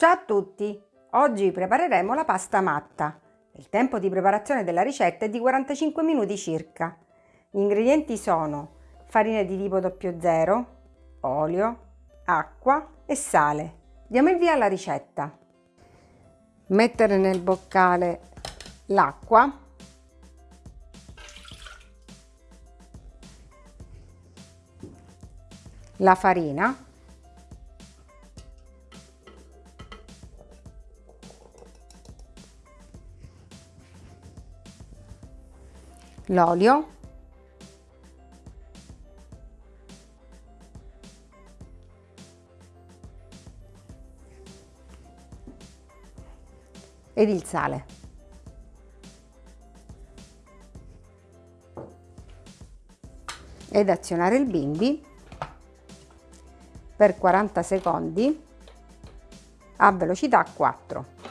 Ciao a tutti! Oggi prepareremo la pasta matta. Il tempo di preparazione della ricetta è di 45 minuti circa. Gli ingredienti sono farina di tipo 00, olio, acqua e sale. Diamo il via alla ricetta. Mettere nel boccale l'acqua, la farina l'olio ed il sale. Ed azionare il bimbi per 40 secondi a velocità 4.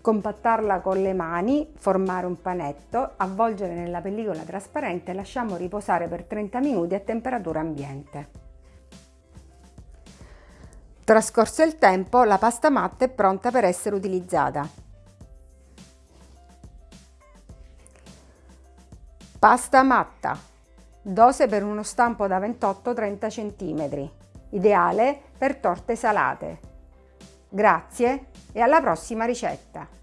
Compattarla con le mani, formare un panetto, avvolgere nella pellicola trasparente e lasciamo riposare per 30 minuti a temperatura ambiente. Trascorso il tempo, la pasta matta è pronta per essere utilizzata. Pasta matta, dose per uno stampo da 28-30 cm, ideale per torte salate. Grazie e alla prossima ricetta!